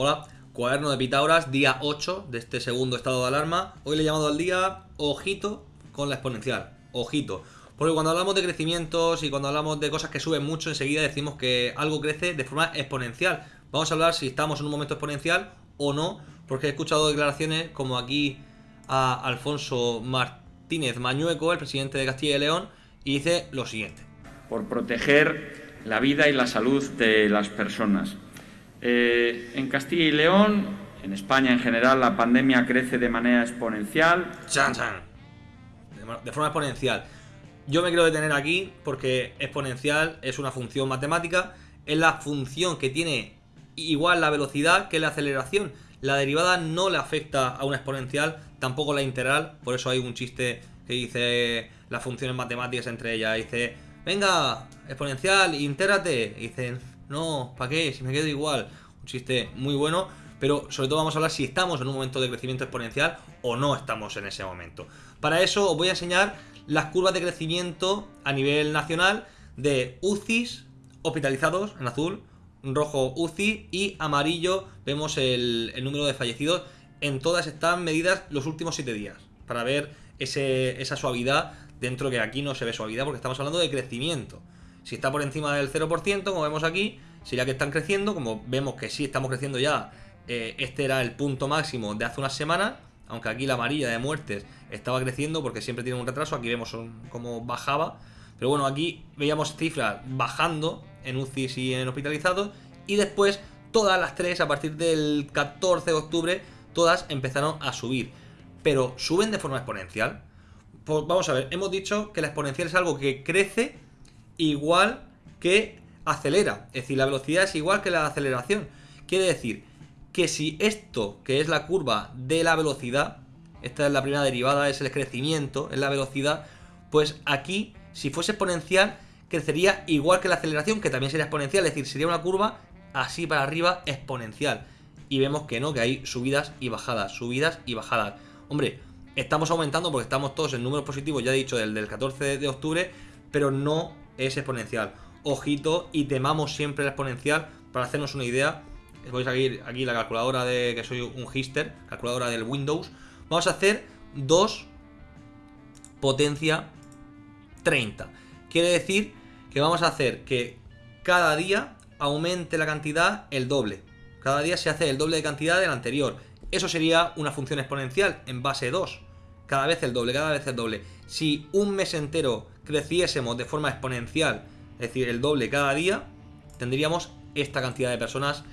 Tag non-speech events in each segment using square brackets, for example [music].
Hola, cuaderno de Pitágoras, día 8 de este segundo estado de alarma. Hoy le he llamado al día ojito con la exponencial. Ojito. Porque cuando hablamos de crecimientos y cuando hablamos de cosas que suben mucho, enseguida decimos que algo crece de forma exponencial. Vamos a hablar si estamos en un momento exponencial o no, porque he escuchado declaraciones como aquí a Alfonso Martínez Mañueco, el presidente de Castilla y León, y dice lo siguiente. Por proteger la vida y la salud de las personas eh, en Castilla y León, en España en general, la pandemia crece de manera exponencial. Chan, chan. De forma exponencial. Yo me quiero detener aquí porque exponencial es una función matemática, es la función que tiene igual la velocidad que la aceleración. La derivada no le afecta a una exponencial, tampoco la integral, por eso hay un chiste que dice las funciones matemáticas entre ellas. Dice, venga, exponencial, intérate. Dicen, no, ¿para qué? Si me quedo igual. Un chiste muy bueno, pero sobre todo vamos a hablar si estamos en un momento de crecimiento exponencial o no estamos en ese momento. Para eso os voy a enseñar las curvas de crecimiento a nivel nacional de UCIs hospitalizados en azul, rojo UCI y amarillo vemos el, número de fallecidos. En todas están medidas los últimos 7 días para ver esa suavidad dentro que aquí no se ve suavidad porque estamos hablando de crecimiento. Si está por encima del 0%, como vemos aquí, sería que están creciendo. Como vemos que sí estamos creciendo ya, eh, este era el punto máximo de hace unas semanas. Aunque aquí la amarilla de muertes estaba creciendo porque siempre tiene un retraso. Aquí vemos cómo bajaba. Pero bueno, aquí veíamos cifras bajando en UCIs y en hospitalizados. Y después todas las tres, a partir del 14 de octubre, todas empezaron a subir. Pero suben de forma exponencial. Pues vamos a ver, hemos dicho que la exponencial es algo que crece igual que acelera. Es decir, la velocidad es igual que la aceleración. Quiere decir que si esto, que es la curva de la velocidad, esta es la primera derivada, es el crecimiento, es la velocidad, pues aquí, si fuese exponencial, crecería igual que la aceleración, que también sería exponencial, es decir, sería una curva así para arriba exponencial. Y vemos que no, que hay subidas y bajadas, subidas y bajadas. Hombre, estamos aumentando porque estamos todos en números positivos, ya he dicho, del, del 14 de octubre, pero no es exponencial. Ojito y temamos siempre la exponencial para hacernos una idea. Voy a seguir aquí la calculadora de que soy un hister, calculadora del Windows. Vamos a hacer 2 potencia 30. Quiere decir que vamos a hacer que cada día aumente la cantidad el doble. Cada día se hace el doble de cantidad del anterior. Eso sería una función exponencial en base 2. Cada vez el doble, cada vez el doble. Si un mes entero creciésemos de forma exponencial, es decir, el doble cada día, tendríamos esta cantidad de personas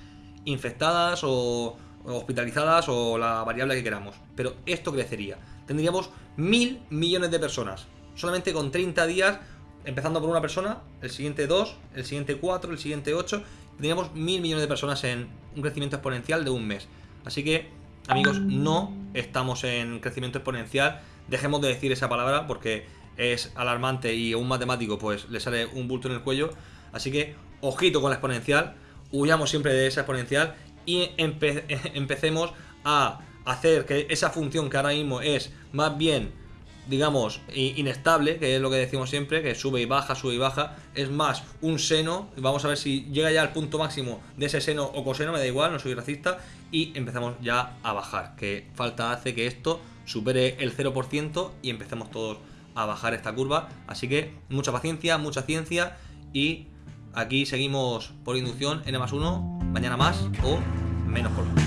infectadas o hospitalizadas o la variable que queramos. Pero esto crecería. Tendríamos mil millones de personas. Solamente con 30 días, empezando por una persona, el siguiente 2, el siguiente 4, el siguiente 8. Tendríamos mil millones de personas en un crecimiento exponencial de un mes. Así que, amigos, no estamos en crecimiento exponencial. Dejemos de decir esa palabra porque es alarmante y a un matemático pues le sale un bulto en el cuello. Así que ojito con la exponencial, huyamos siempre de esa exponencial y [laughs] empecemos a hacer que esa función que ahora mismo es más bien, digamos, inestable, que es lo que decimos siempre, que sube y baja, sube y baja, es más un seno, vamos a ver si llega ya al punto máximo de ese seno o coseno, me da igual, no soy racista, y empezamos ya a bajar, que falta hace que esto supere el 0% y empecemos todos a bajar esta curva. Así que mucha paciencia, mucha ciencia y aquí seguimos por inducción N más 1, mañana más o menos por